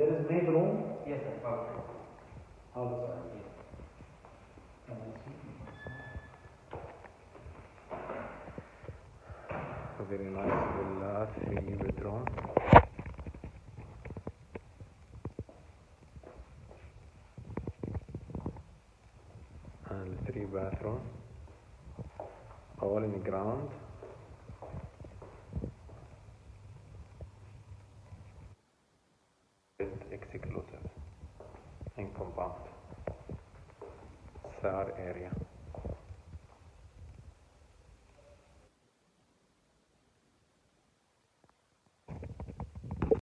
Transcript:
There is maid room Yes, sir. Outside. outside. Yes. Can I see? A very nice villa, three bedroom. And three bathroom. All in the ground. ett exekulotet, en kombant, sär area.